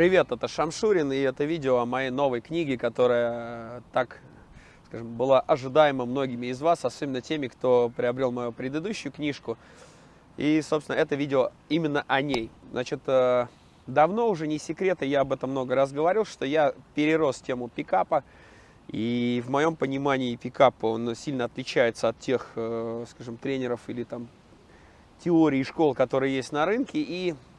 Привет, это Шамшурин, и это видео о моей новой книге, которая так, скажем, была ожидаема многими из вас, особенно теми, кто приобрел мою предыдущую книжку. И, собственно, это видео именно о ней. Значит, э, давно уже не секрет, и я об этом много раз говорил, что я перерос тему пикапа, и в моем понимании пикап, он сильно отличается от тех, э, скажем, тренеров или там теорий школ, которые есть на рынке, и Э,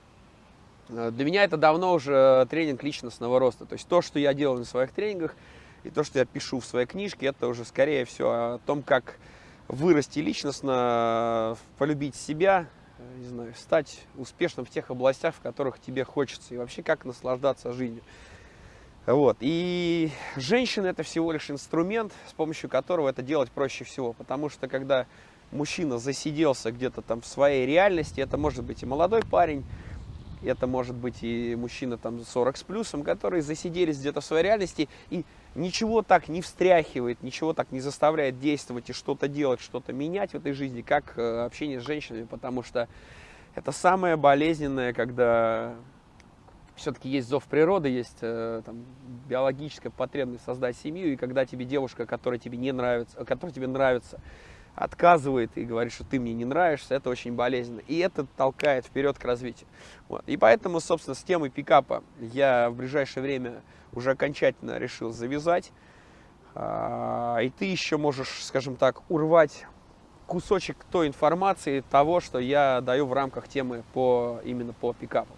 для меня это давно уже тренинг личностного роста. То есть то, что я делаю на своих тренингах, и то, что я пишу в своей книжке, это уже скорее всего о том, как вырасти личностно, полюбить себя, э, не знаю, стать успешным в тех областях, в которых тебе хочется, и вообще как наслаждаться жизнью. Вот. И женщина это всего лишь инструмент, с помощью которого это делать проще всего. Потому что когда мужчина засиделся где-то там в своей реальности, это может быть и молодой парень, это может быть и мужчина там 40 с плюсом, которые засиделись где-то в своей реальности и ничего так не встряхивает, ничего так не заставляет действовать и что-то делать, что-то менять в этой жизни, как э, общение с женщинами, потому что это самое болезненное, когда все-таки есть зов природы, есть э, там, биологическая потребность создать семью, и когда тебе девушка, которая тебе не нравится, которая тебе нравится, отказывает и говорит, что ты мне не нравишься, это очень болезненно. И это толкает вперед к развитию. Вот. И поэтому, собственно, с темой пикапа я в ближайшее время уже окончательно решил завязать. А, и ты еще можешь, скажем так, урвать кусочек той информации, того, что я даю в рамках темы по, именно по пикапу.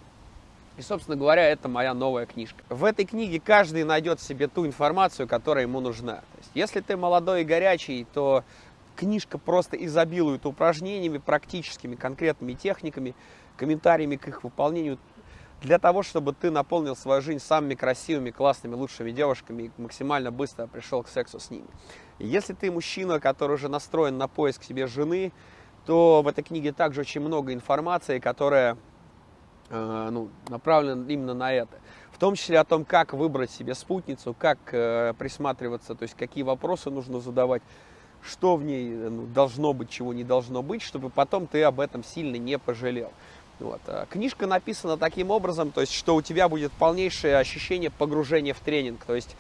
И, собственно говоря, это моя новая книжка. В этой книге каждый найдет себе ту информацию, которая ему нужна. То есть, если ты молодой и горячий, то Книжка просто изобилует упражнениями, практическими, конкретными техниками, комментариями к их выполнению, для того, чтобы ты наполнил свою жизнь самыми красивыми, классными, лучшими девушками и максимально быстро пришел к сексу с ними. Если ты мужчина, который уже настроен на поиск себе жены, то в этой книге также очень много информации, которая э, ну, направлена именно на это. В том числе о том, как выбрать себе спутницу, как э, присматриваться, то есть какие вопросы нужно задавать, что в ней э, ну, должно быть, чего не должно быть, чтобы потом ты об этом сильно не пожалел. Вот. А книжка написана таким образом, то есть, что у тебя будет полнейшее ощущение погружения в тренинг. То есть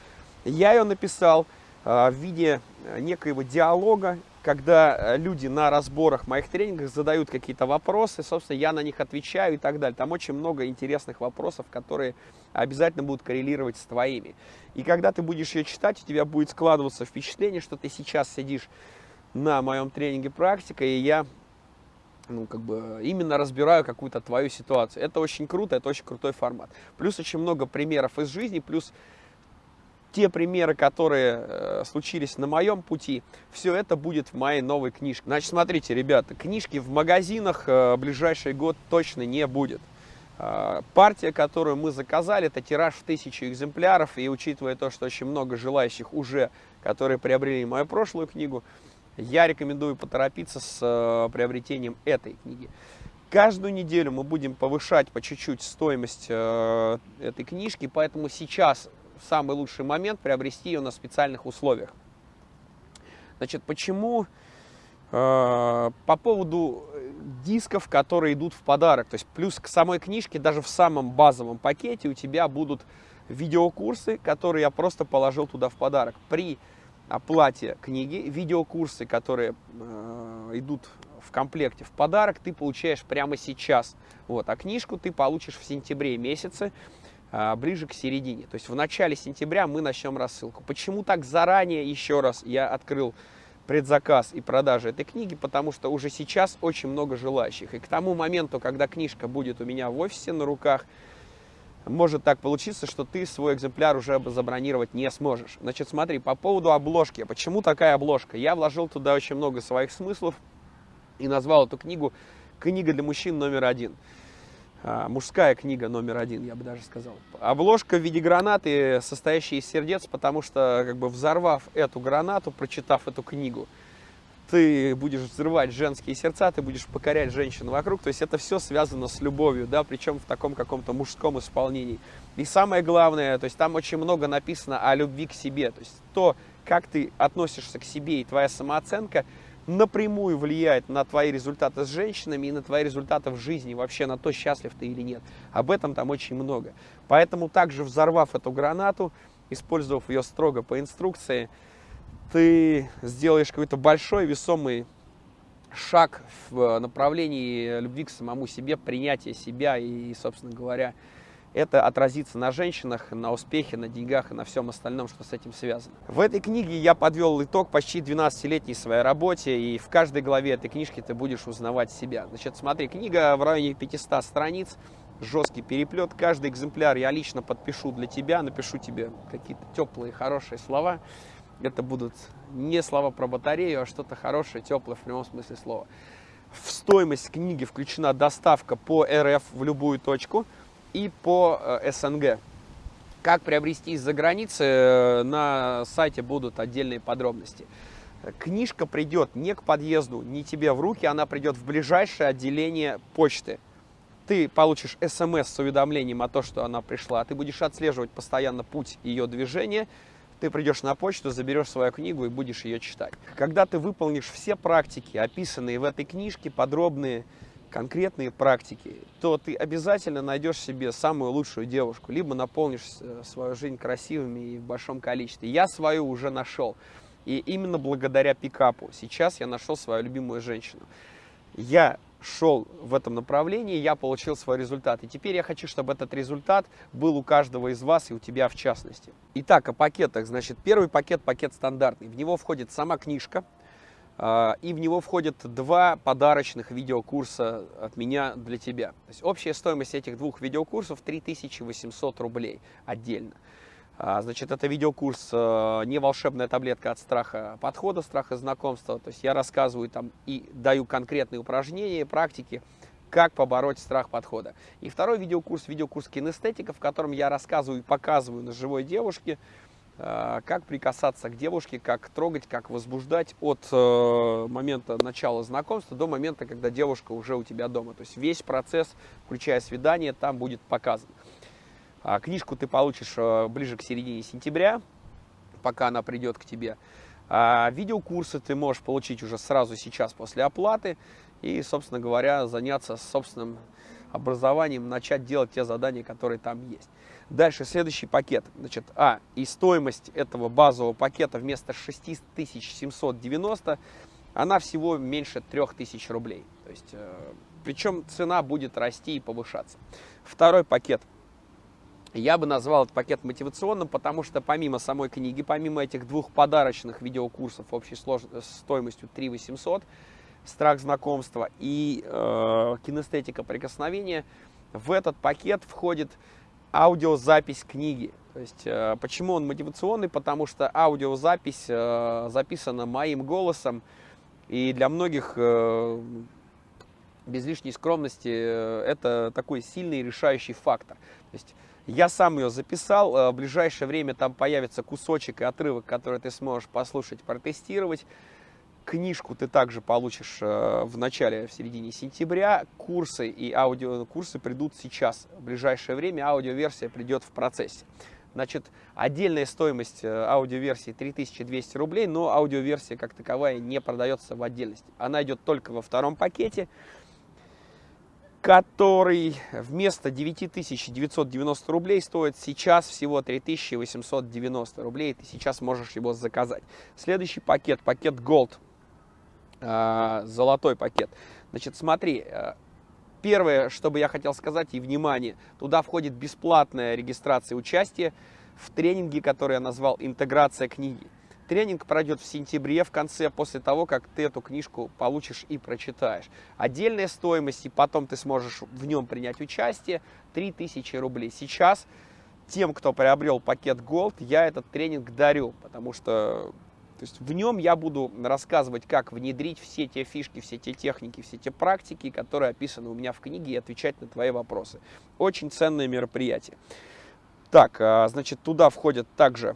я ее написал э, в виде э, некоего диалога, когда э, люди на разборах моих тренингах задают какие-то вопросы, собственно, я на них отвечаю и так далее. Там очень много интересных вопросов, которые обязательно будут коррелировать с твоими. И когда ты будешь ее читать, у тебя будет складываться впечатление, что ты сейчас сидишь на моем тренинге практика, и я ну, как бы именно разбираю какую-то твою ситуацию. Это очень круто, это очень крутой формат. Плюс очень много примеров из жизни, плюс те примеры, которые э, случились на моем пути, все это будет в моей новой книжке. Значит, смотрите, ребята, книжки в магазинах э, ближайший год точно не будет. Э, партия, которую мы заказали, это тираж в тысячу экземпляров, и учитывая то, что очень много желающих уже, которые приобрели мою прошлую книгу, я рекомендую поторопиться с э, приобретением этой книги. Каждую неделю мы будем повышать по чуть-чуть стоимость э, этой книжки, поэтому сейчас самый лучший момент приобрести ее на специальных условиях. Значит, почему? Э, по поводу дисков, которые идут в подарок. То есть плюс к самой книжке, даже в самом базовом пакете у тебя будут видеокурсы, которые я просто положил туда в подарок. При оплате книги, видеокурсы, которые э, идут в комплекте в подарок, ты получаешь прямо сейчас. Вот, а книжку ты получишь в сентябре месяце. А, ближе к середине. То есть в начале сентября мы начнем рассылку. Почему так заранее, еще раз, я открыл предзаказ и продажи этой книги, потому что уже сейчас очень много желающих. И к тому моменту, когда книжка будет у меня в офисе на руках, может так получиться, что ты свой экземпляр уже забронировать не сможешь. Значит, смотри, по поводу обложки. Почему такая обложка? Я вложил туда очень много своих смыслов и назвал эту книгу «Книга для мужчин номер один». А, мужская книга номер один, я бы даже сказал. Обложка в виде гранаты, состоящая из сердец, потому что, как бы взорвав эту гранату, прочитав эту книгу, ты будешь взрывать женские сердца, ты будешь покорять женщин вокруг. То есть это все связано с любовью, да, причем в таком каком-то мужском исполнении. И самое главное, то есть там очень много написано о любви к себе. То есть то, как ты относишься к себе и твоя самооценка, напрямую влияет на твои результаты с женщинами и на твои результаты в жизни, вообще на то, счастлив ты или нет. Об этом там очень много. Поэтому также взорвав эту гранату, использовав ее строго по инструкции, ты сделаешь какой-то большой весомый шаг в направлении любви к самому себе, принятия себя и, собственно говоря, это отразится на женщинах, на успехе, на деньгах и на всем остальном, что с этим связано. В этой книге я подвел итог почти 12-летней своей работе, и в каждой главе этой книжки ты будешь узнавать себя. Значит, смотри, книга в районе 500 страниц, жесткий переплет. Каждый экземпляр я лично подпишу для тебя, напишу тебе какие-то теплые, хорошие слова. Это будут не слова про батарею, а что-то хорошее, теплое в прямом смысле слова. В стоимость книги включена доставка по РФ в любую точку – и по э, СНГ. Как приобрести из-за границы, э, на сайте будут отдельные подробности. Книжка придет не к подъезду, не тебе в руки, она придет в ближайшее отделение почты. Ты получишь смс с уведомлением о том, что она пришла, ты будешь отслеживать постоянно путь ее движения, ты придешь на почту, заберешь свою книгу и будешь ее читать. Когда ты выполнишь все практики, описанные в этой книжке, подробные, конкретные практики, то ты обязательно найдешь себе самую лучшую девушку, либо наполнишь э, свою жизнь красивыми и в большом количестве. Я свою уже нашел. И именно благодаря пикапу сейчас я нашел свою любимую женщину. Я шел в этом направлении, я получил свой результат. И теперь я хочу, чтобы этот результат был у каждого из вас и у тебя в частности. Итак, о пакетах. Значит, первый пакет, пакет стандартный. В него входит сама книжка, и в него входят два подарочных видеокурса от меня для тебя. То есть общая стоимость этих двух видеокурсов 3800 рублей отдельно. А, значит, это видеокурс э, не волшебная таблетка от страха подхода, страха знакомства. То есть я рассказываю там и даю конкретные упражнения, практики, как побороть страх подхода. И второй видеокурс, видеокурс кинестетика, в котором я рассказываю и показываю на живой девушке, как прикасаться к девушке, как трогать, как возбуждать от э, момента начала знакомства до момента, когда девушка уже у тебя дома. То есть весь процесс, включая свидание, там будет показан. А книжку ты получишь э, ближе к середине сентября, пока она придет к тебе. А видеокурсы ты можешь получить уже сразу сейчас после оплаты и, собственно говоря, заняться собственным образованием, начать делать те задания, которые там есть. Дальше следующий пакет. Значит, а, и стоимость этого базового пакета вместо 6790, она всего меньше 3000 рублей. То есть, э, причем цена будет расти и повышаться. Второй пакет. Я бы назвал этот пакет мотивационным, потому что помимо самой книги, помимо этих двух подарочных видеокурсов общей стоимостью 3 800, страх знакомства и э, кинестетика прикосновения, в этот пакет входит аудиозапись книги. То есть, э, почему он мотивационный? Потому что аудиозапись э, записана моим голосом, и для многих, э, без лишней скромности, это такой сильный решающий фактор. То есть, я сам ее записал, в ближайшее время там появится кусочек и отрывок, который ты сможешь послушать, протестировать. Книжку ты также получишь э, в начале, в середине сентября. Курсы и аудиокурсы придут сейчас. В ближайшее время аудиоверсия придет в процессе. Значит, отдельная стоимость э, аудиоверсии 3200 рублей, но аудиоверсия как таковая не продается в отдельности. Она идет только во втором пакете, который вместо 9990 рублей стоит сейчас всего 3890 рублей. Ты сейчас можешь его заказать. Следующий пакет, пакет Gold. А, золотой пакет. Значит, смотри, э, первое, что бы я хотел сказать, и внимание, туда входит бесплатная регистрация участия в тренинге, который я назвал «Интеграция книги». Тренинг пройдет в сентябре, в конце, после того, как ты эту книжку получишь и прочитаешь. Отдельная стоимость, и потом ты сможешь в нем принять участие, 3000 рублей. Сейчас тем, кто приобрел пакет Gold, я этот тренинг дарю, потому что то есть в нем я буду рассказывать, как внедрить все те фишки, все те техники, все те практики, которые описаны у меня в книге, и отвечать на твои вопросы. Очень ценное мероприятие. Так, а, значит, туда входят также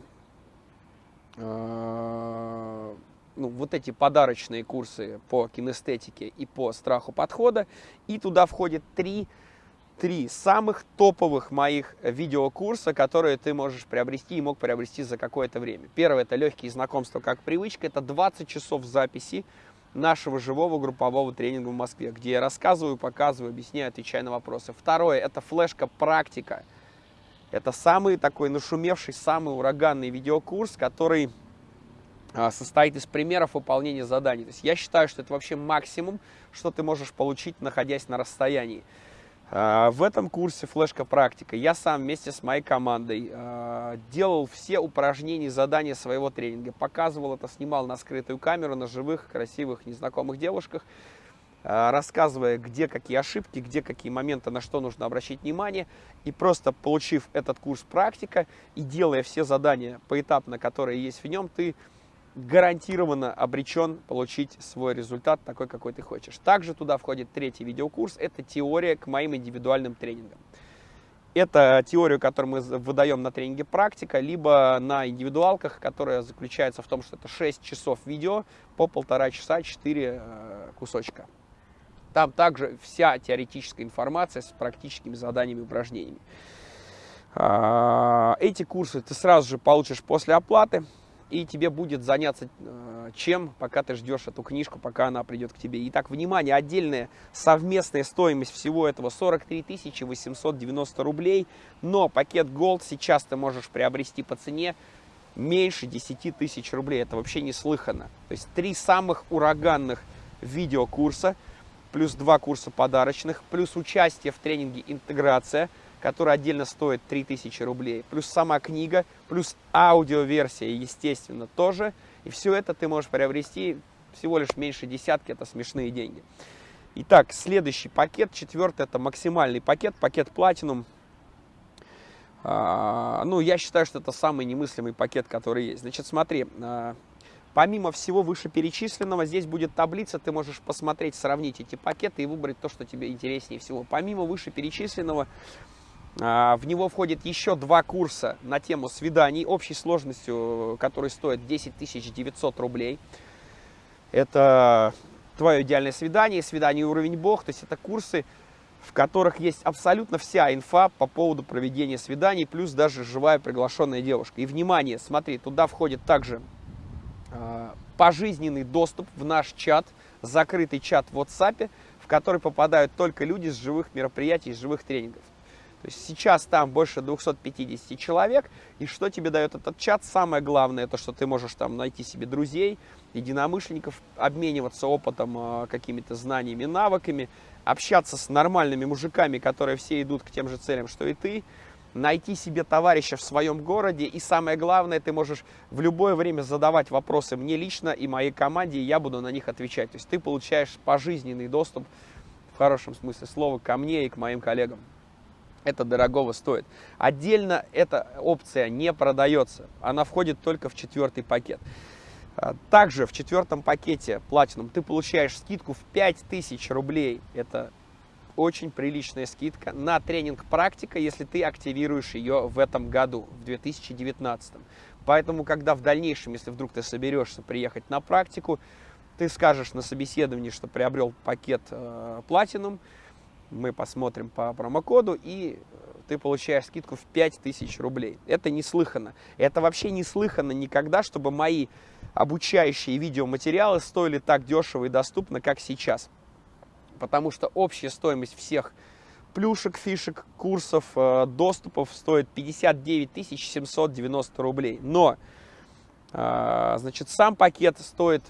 а, ну, вот эти подарочные курсы по кинестетике и по страху подхода. И туда входит три три самых топовых моих видеокурса, которые ты можешь приобрести и мог приобрести за какое-то время. Первое – это легкие знакомства как привычка. Это 20 часов записи нашего живого группового тренинга в Москве, где я рассказываю, показываю, объясняю, отвечаю на вопросы. Второе – это флешка «Практика». Это самый такой нашумевший, самый ураганный видеокурс, который а, состоит из примеров выполнения заданий. То есть я считаю, что это вообще максимум, что ты можешь получить, находясь на расстоянии. А, в этом курсе «Флешка практика» я сам вместе с моей командой а, делал все упражнения, задания своего тренинга. Показывал это, снимал на скрытую камеру, на живых, красивых, незнакомых девушках, рассказывая, где какие ошибки, где какие моменты, на что нужно обращать внимание. И просто получив этот курс «Практика» и делая все задания поэтапно, которые есть в нем, ты гарантированно обречен получить свой результат такой, какой ты хочешь. Также туда входит третий видеокурс, это теория к моим индивидуальным тренингам. Это теорию, которую мы выдаем на тренинге практика, либо на индивидуалках, которая заключается в том, что это 6 часов видео по полтора часа, 4 э, кусочка. Там также вся теоретическая информация с практическими заданиями и упражнениями. А, эти курсы ты сразу же получишь после оплаты и тебе будет заняться э, чем, пока ты ждешь эту книжку, пока она придет к тебе. Итак, внимание, отдельная совместная стоимость всего этого 43 890 рублей, но пакет Gold сейчас ты можешь приобрести по цене меньше 10 тысяч рублей. Это вообще неслыханно. То есть три самых ураганных видеокурса, плюс два курса подарочных, плюс участие в тренинге «Интеграция», который отдельно стоит 3000 рублей, плюс сама книга, плюс аудиоверсия, естественно, тоже. И все это ты можешь приобрести всего лишь меньше десятки, это смешные деньги. Итак, следующий пакет, четвертый, это максимальный пакет, пакет Platinum. А, ну, я считаю, что это самый немыслимый пакет, который есть. Значит, смотри, а, помимо всего вышеперечисленного, здесь будет таблица, ты можешь посмотреть, сравнить эти пакеты и выбрать то, что тебе интереснее всего. Помимо вышеперечисленного, в него входит еще два курса на тему свиданий общей сложностью, который стоит 10 900 рублей. Это твое идеальное свидание, свидание уровень бог, то есть это курсы, в которых есть абсолютно вся инфа по поводу проведения свиданий, плюс даже живая приглашенная девушка. И внимание, смотри, туда входит также э, пожизненный доступ в наш чат, закрытый чат в WhatsApp, в который попадают только люди с живых мероприятий, с живых тренингов. То есть сейчас там больше 250 человек, и что тебе дает этот чат? Самое главное, то, что ты можешь там найти себе друзей, единомышленников, обмениваться опытом, а, какими-то знаниями, навыками, общаться с нормальными мужиками, которые все идут к тем же целям, что и ты, найти себе товарища в своем городе, и самое главное, ты можешь в любое время задавать вопросы мне лично и моей команде, и я буду на них отвечать. То есть ты получаешь пожизненный доступ, в хорошем смысле слова, ко мне и к моим коллегам это дорогого стоит. Отдельно эта опция не продается, она входит только в четвертый пакет. А, также в четвертом пакете Platinum ты получаешь скидку в 5000 рублей. Это очень приличная скидка на тренинг практика, если ты активируешь ее в этом году, в 2019. Поэтому, когда в дальнейшем, если вдруг ты соберешься приехать на практику, ты скажешь на собеседовании, что приобрел пакет э, мы посмотрим по промокоду, и ты получаешь скидку в 5000 рублей. Это неслыханно. Это вообще неслыханно никогда, чтобы мои обучающие видеоматериалы стоили так дешево и доступно, как сейчас. Потому что общая стоимость всех плюшек, фишек, курсов, э, доступов стоит 59 790 рублей. Но, э, значит, сам пакет стоит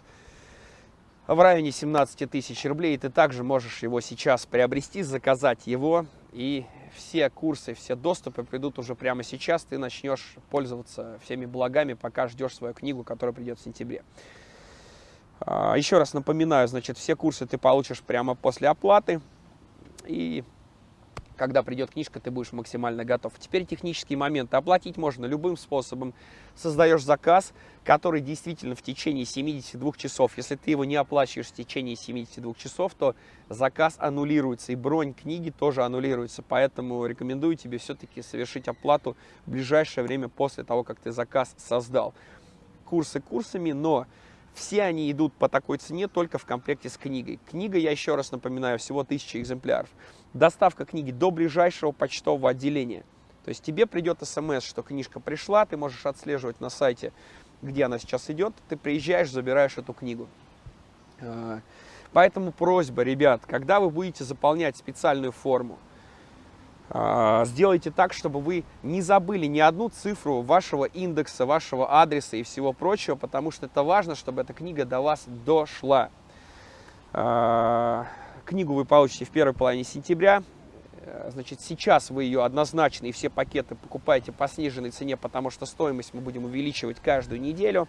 в районе 17 тысяч рублей. И ты также можешь его сейчас приобрести, заказать его. И все курсы, все доступы придут уже прямо сейчас. Ты начнешь пользоваться всеми благами, пока ждешь свою книгу, которая придет в сентябре. А, еще раз напоминаю, значит, все курсы ты получишь прямо после оплаты. И когда придет книжка, ты будешь максимально готов. Теперь технические моменты. Оплатить можно любым способом. Создаешь заказ, который действительно в течение 72 часов. Если ты его не оплачиваешь в течение 72 часов, то заказ аннулируется. И бронь книги тоже аннулируется. Поэтому рекомендую тебе все-таки совершить оплату в ближайшее время после того, как ты заказ создал. Курсы курсами, но все они идут по такой цене только в комплекте с книгой. Книга, я еще раз напоминаю, всего 1000 экземпляров. Доставка книги до ближайшего почтового отделения. То есть тебе придет смс, что книжка пришла, ты можешь отслеживать на сайте, где она сейчас идет. Ты приезжаешь, забираешь эту книгу. А, Поэтому просьба, ребят, когда вы будете заполнять специальную форму, сделайте так, чтобы вы не забыли ни одну цифру вашего индекса, вашего адреса и всего прочего, потому что это важно, чтобы эта книга до вас дошла. А, книгу вы получите в первой половине сентября. Э, значит, сейчас вы ее однозначно и все пакеты покупаете по сниженной цене, потому что стоимость мы будем увеличивать каждую неделю.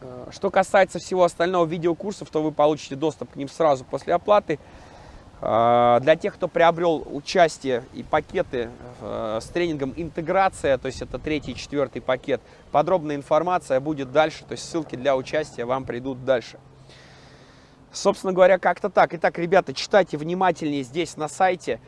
Э, что касается всего остального видеокурсов, то вы получите доступ к ним сразу после оплаты. Э, для тех, кто приобрел участие и пакеты э, с тренингом интеграция, то есть это третий и четвертый пакет, подробная информация будет дальше, то есть ссылки для участия вам придут дальше. Собственно говоря, как-то так. Итак, ребята, читайте внимательнее здесь на сайте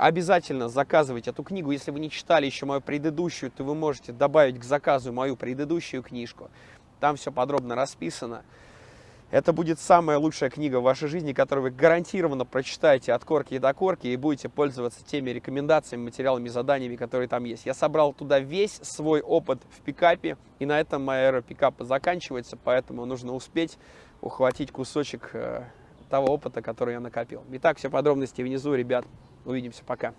обязательно заказывайте эту книгу. Если вы не читали еще мою предыдущую, то вы можете добавить к заказу мою предыдущую книжку. Там все подробно расписано. Это будет самая лучшая книга в вашей жизни, которую вы гарантированно прочитаете от корки до корки и будете пользоваться теми рекомендациями, материалами, заданиями, которые там есть. Я собрал туда весь свой опыт в пикапе, и на этом моя эра пикапа заканчивается, поэтому нужно успеть ухватить кусочек э, того опыта, который я накопил. Итак, все подробности внизу, ребят. Увидимся, пока.